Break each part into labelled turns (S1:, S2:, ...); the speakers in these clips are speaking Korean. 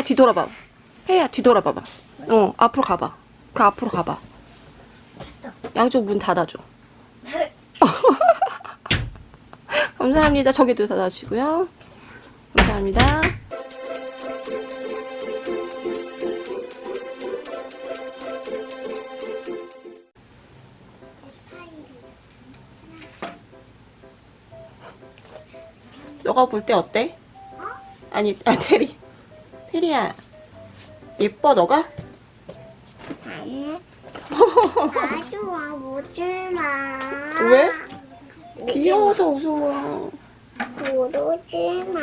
S1: 테리야 뒤돌아봐. 테리야 뒤돌아봐봐. 어 앞으로 가봐. 그 앞으로 가봐. 양쪽 문 닫아줘. 감사합니다. 저기도 닫아주시고요. 감사합니다. 너가 볼 때 어때? 아니, 아, 테리. 테리야. 예뻐, 너가?
S2: 아니. 아 좋아 보지 마.
S1: 왜? 귀여워서 웃어.
S2: 그러지 마.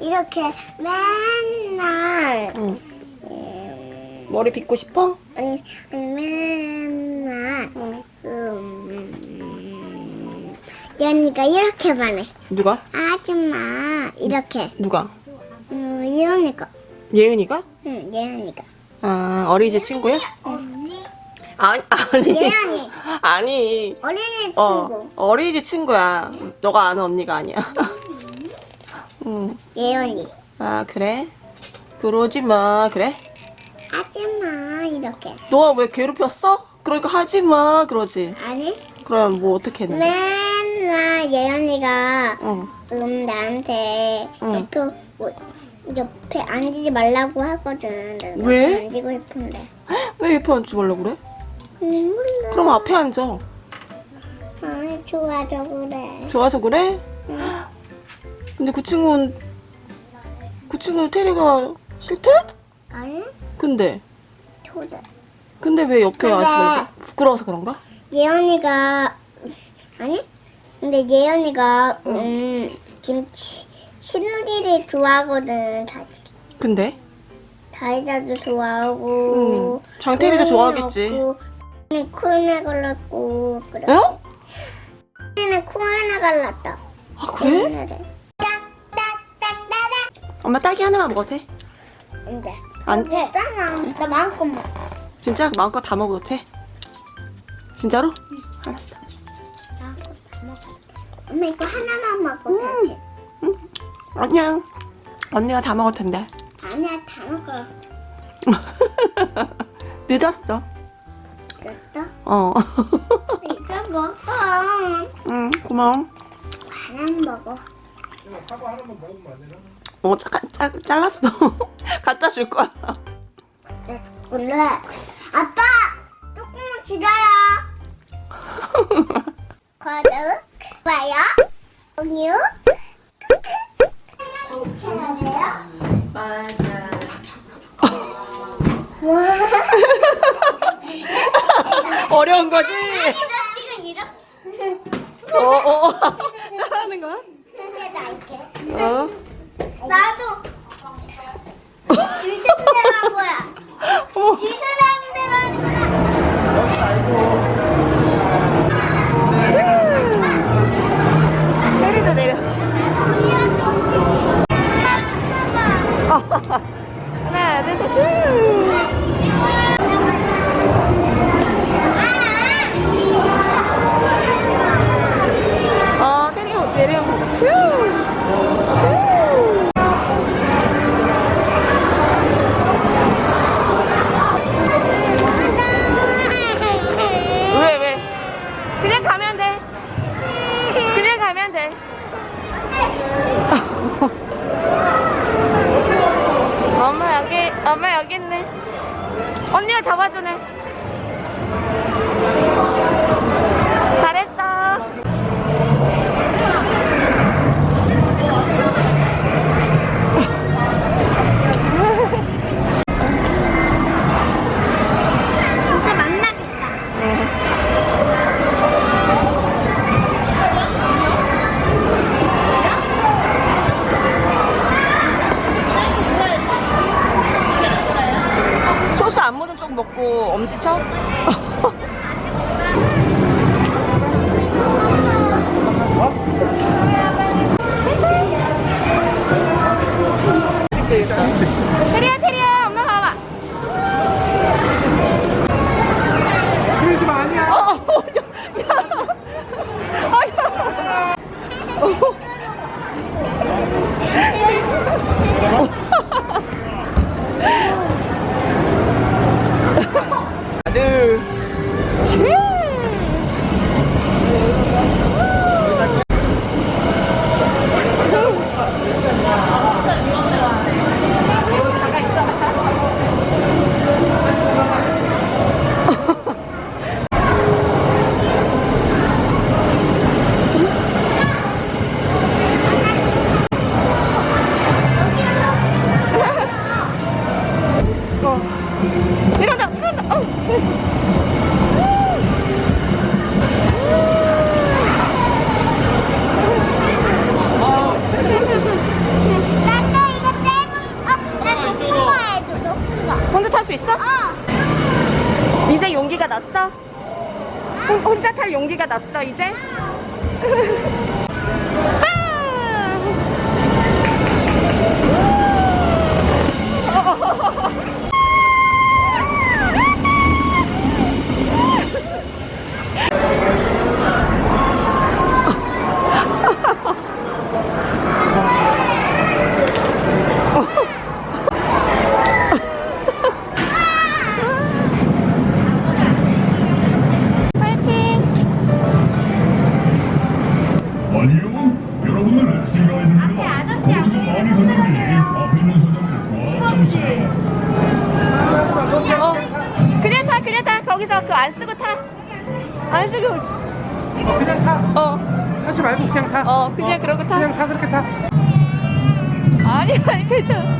S2: 이렇게 맨날
S1: 응.
S2: 음,
S1: 머리 빗고 싶어?
S2: 아니 맨날
S1: 응.
S2: 음, 연이가 이렇게만 해.
S1: 누가?
S2: 아줌마 이렇게.
S1: 누가?
S2: 음, 예언이가.
S1: 예은이가?
S2: 응, 예언이가.
S1: 아, 어린이집 친구야?
S2: 언니.
S1: 아니, 아니.
S2: 예언이.
S1: 아니.
S2: 어린이 친구.
S1: 어, 어린이집 친구야. 너가 아는 언니가 아니야. 응.
S2: 예언이.
S1: 아, 그래? 그러지 마. 그래?
S2: 아줌마 이렇게.
S1: 너가 왜 괴롭혔어? 그러니까 하지 마. 그러지.
S2: 아니?
S1: 그럼 뭐 어떻게
S2: 네.
S1: 했는데?
S2: 맨날 예언이가
S1: 응.
S2: 음 나한테
S1: 응.
S2: 옆에 뭐, 옆에 앉지 말라고 하거든.
S1: 왜?
S2: 앉고 싶은데.
S1: 왜 옆에 앉지 말라고 그래?
S2: 음, 몰라.
S1: 그럼 앞에 앉아.
S2: 아, 좋아져 그래.
S1: 좋아서 그래?
S2: 응.
S1: 근데 그 친구는 그 친구는 테리가 싫대?
S2: 아니?
S1: 근데
S2: 초대.
S1: 근데 왜 옆에 앉지 말고 부끄러워서 그런가?
S2: 예언이가 아니? 근데 예언이가 음 김치 친우리를 좋아하거든. 다
S1: 근데
S2: 다이자도 좋아하고.
S1: 응. 장태리도 좋아하겠지.
S2: 코에나 갈랐고 그래.
S1: 어?
S2: 코에는 코에나 갈랐다.
S1: 아 그래? 엄마 딸기 하나만 먹어도 돼?
S2: 안 돼.
S1: 안-
S2: 괜찮아. 나 마음껏 먹어.
S1: 진짜 마음껏 다 먹어도 돼? 진짜로? 알았어.
S2: 마음껏 다 먹어. 엄마 이거 하나만 먹어도 되지?
S1: 아 니야. 언니가 다 먹을 텐데.
S2: 아니야 다 먹어.
S1: 늦었어.
S2: 됐어?
S1: 어.
S2: 이거 먹어.
S1: 응, 고마워.
S2: 하나만 먹어.
S1: 어, 잠깐, 짜, 잘랐어. 갖다 줄 거야.
S2: 그래. 아빠! 조금만 기다려. 구독, 좋아요, 공유.
S1: 맞아.
S2: 와.
S1: 어려운 거지?
S2: 나 지금 이렇게
S1: 어, 어, 어. 따라하는 거야?
S2: 할게.
S1: 어.
S2: 나도
S1: 언니가 잡아주네. 먹고 엄지 쳐? 테리야 테리 혼- 혼자 탈 용기가 났어 이제?
S3: 여러분은 래프팅 가이드입니다. 보트가 마음이 갔는데 앞에 있는 사람을 꽉 잡으세요.
S1: 어, 그냥 타, 그냥 타. 거기서 그 안 쓰고 타. 안 쓰고.
S4: 어, 그냥 타.
S1: 어,
S4: 하지 말고 그냥 타.
S1: 어, 그냥 그러고 타.
S4: 그냥 타, 그렇게 타.
S1: 아니, 아니, 괜찮아.